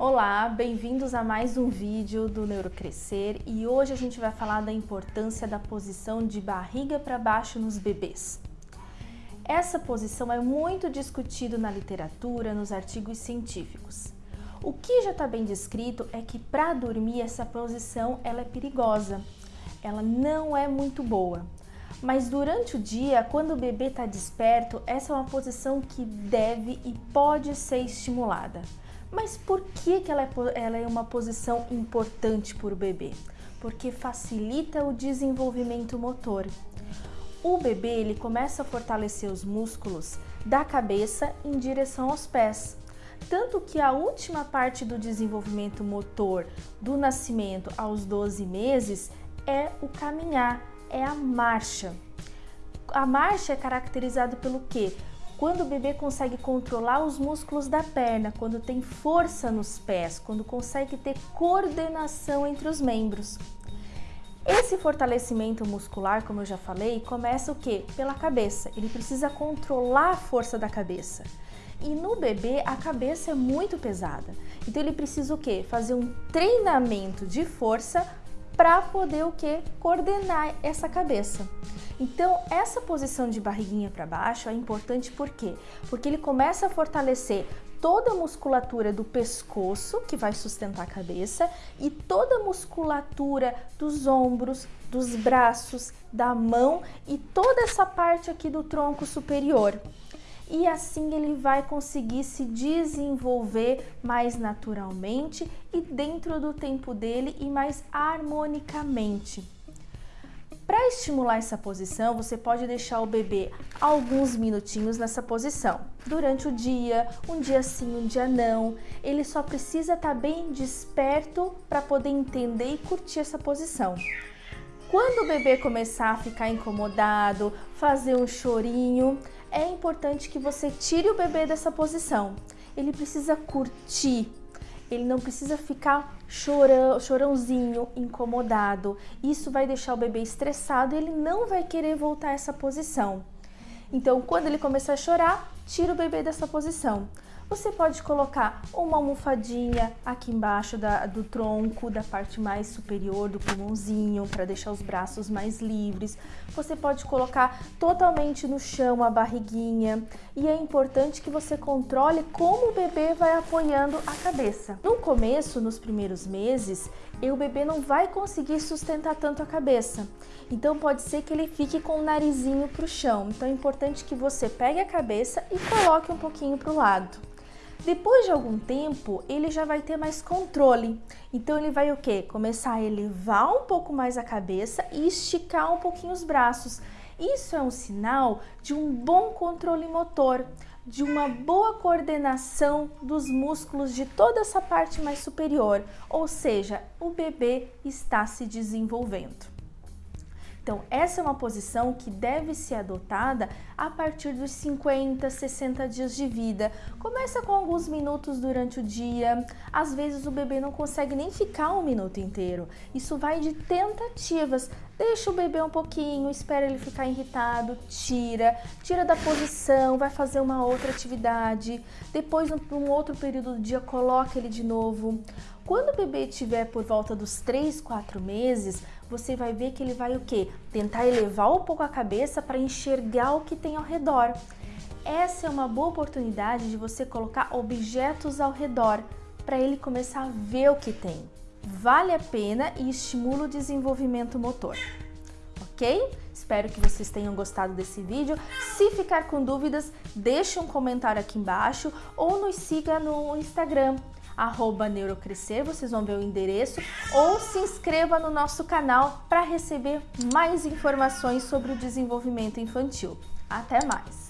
Olá, bem-vindos a mais um vídeo do Neurocrescer e hoje a gente vai falar da importância da posição de barriga para baixo nos bebês. Essa posição é muito discutido na literatura, nos artigos científicos. O que já está bem descrito é que para dormir essa posição ela é perigosa, ela não é muito boa. Mas durante o dia, quando o bebê está desperto, essa é uma posição que deve e pode ser estimulada. Mas por que, que ela, é, ela é uma posição importante para o bebê? Porque facilita o desenvolvimento motor. O bebê ele começa a fortalecer os músculos da cabeça em direção aos pés. Tanto que a última parte do desenvolvimento motor do nascimento aos 12 meses é o caminhar, é a marcha. A marcha é caracterizada pelo quê? Quando o bebê consegue controlar os músculos da perna, quando tem força nos pés, quando consegue ter coordenação entre os membros. Esse fortalecimento muscular, como eu já falei, começa o quê? Pela cabeça. Ele precisa controlar a força da cabeça. E no bebê a cabeça é muito pesada. Então ele precisa o quê? Fazer um treinamento de força para poder o que? Coordenar essa cabeça. Então, essa posição de barriguinha para baixo é importante por quê? Porque ele começa a fortalecer toda a musculatura do pescoço, que vai sustentar a cabeça, e toda a musculatura dos ombros, dos braços, da mão e toda essa parte aqui do tronco superior e assim ele vai conseguir se desenvolver mais naturalmente e dentro do tempo dele e mais harmonicamente. Para estimular essa posição, você pode deixar o bebê alguns minutinhos nessa posição. Durante o dia, um dia sim, um dia não. Ele só precisa estar tá bem desperto para poder entender e curtir essa posição. Quando o bebê começar a ficar incomodado, fazer um chorinho, é importante que você tire o bebê dessa posição. Ele precisa curtir, ele não precisa ficar chorão, chorãozinho, incomodado. Isso vai deixar o bebê estressado e ele não vai querer voltar a essa posição. Então, quando ele começar a chorar, tira o bebê dessa posição. Você pode colocar uma almofadinha aqui embaixo da, do tronco, da parte mais superior do pulmãozinho, para deixar os braços mais livres. Você pode colocar totalmente no chão a barriguinha. E é importante que você controle como o bebê vai apoiando a cabeça. No começo, nos primeiros meses, o bebê não vai conseguir sustentar tanto a cabeça. Então pode ser que ele fique com o narizinho para o chão. Então é importante que você pegue a cabeça e coloque um pouquinho para o lado. Depois de algum tempo, ele já vai ter mais controle. Então ele vai o quê? Começar a elevar um pouco mais a cabeça e esticar um pouquinho os braços. Isso é um sinal de um bom controle motor, de uma boa coordenação dos músculos de toda essa parte mais superior, ou seja, o bebê está se desenvolvendo. Então, essa é uma posição que deve ser adotada a partir dos 50, 60 dias de vida. Começa com alguns minutos durante o dia, às vezes o bebê não consegue nem ficar um minuto inteiro. Isso vai de tentativas. Deixa o bebê um pouquinho, espera ele ficar irritado, tira, tira da posição, vai fazer uma outra atividade. Depois, num outro período do dia, coloca ele de novo. Quando o bebê estiver por volta dos 3, 4 meses, você vai ver que ele vai o quê? Tentar elevar um pouco a cabeça para enxergar o que tem ao redor. Essa é uma boa oportunidade de você colocar objetos ao redor para ele começar a ver o que tem. Vale a pena e estimula o desenvolvimento motor. Ok? Espero que vocês tenham gostado desse vídeo. Se ficar com dúvidas, deixe um comentário aqui embaixo ou nos siga no Instagram arroba Neurocrescer, vocês vão ver o endereço, ou se inscreva no nosso canal para receber mais informações sobre o desenvolvimento infantil. Até mais!